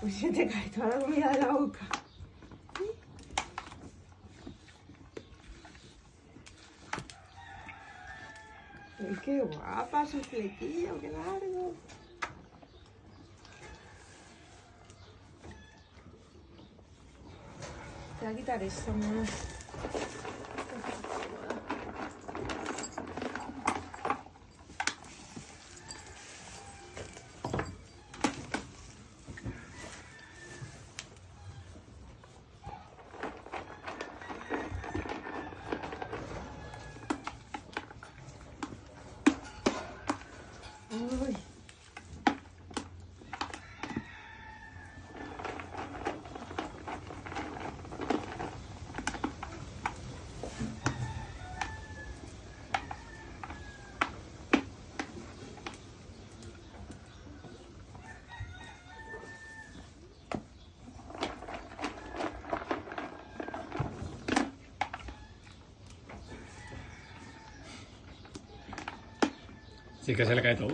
Pues se te cae toda la comida de la boca. Ay, qué guapa su flequillo, qué largo. Te voy a quitar esto, mamá. Sí que se le cae todo.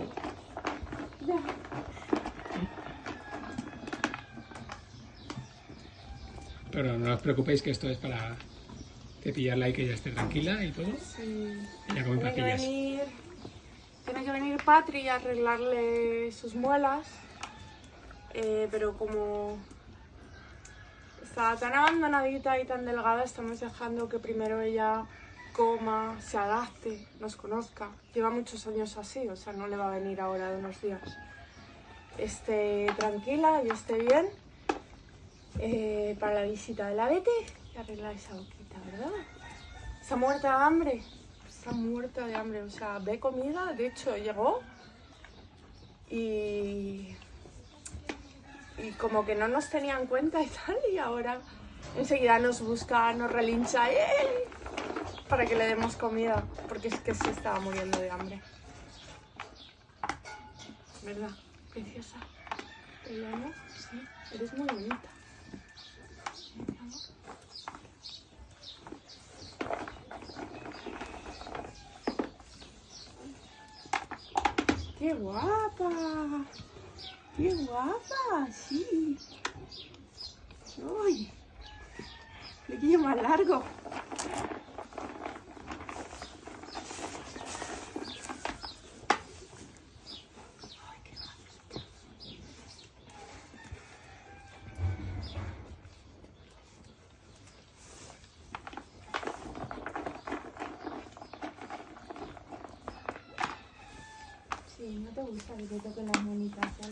Ya. Pero no os preocupéis que esto es para cepillarla y que ella esté tranquila y todo. Sí. Ella come Tiene que venir, tiene que venir Patri a arreglarle sus muelas, eh, pero como está tan abandonadita y tan delgada, estamos dejando que primero ella coma, se adapte, nos conozca. Lleva muchos años así, o sea, no le va a venir ahora de unos días. Esté tranquila y esté bien eh, para la visita de la Betty y arreglar esa boquita, ¿verdad? Está muerta de hambre. Está muerta de hambre. O sea, ve comida. De hecho, llegó y. Y como que no nos tenía en cuenta y tal. Y ahora enseguida nos busca, nos relincha ¡eh! Para que le demos comida. Porque es que se estaba muriendo de hambre. ¿Verdad? Preciosa. ¿Te amo? Sí. Eres muy bonita. ¡Qué guapa! ¡Qué guapa! Sí. ¡Uy! Flequillo más largo. Sí, no te gusta que te toquen las manitas, ya.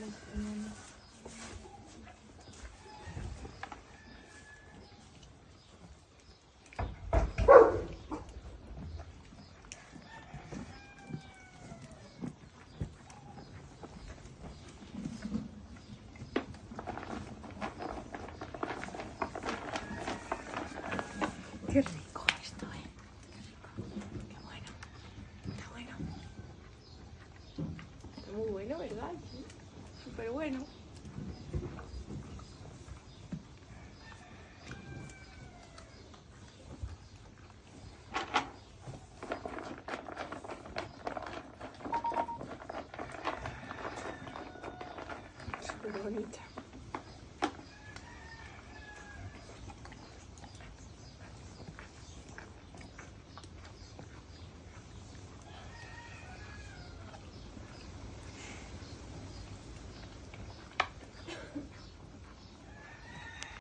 Qué esto, ¿eh? Qué rico. Qué bueno. Está bueno. Está muy bueno, ¿verdad? Súper bueno. Súper bonita.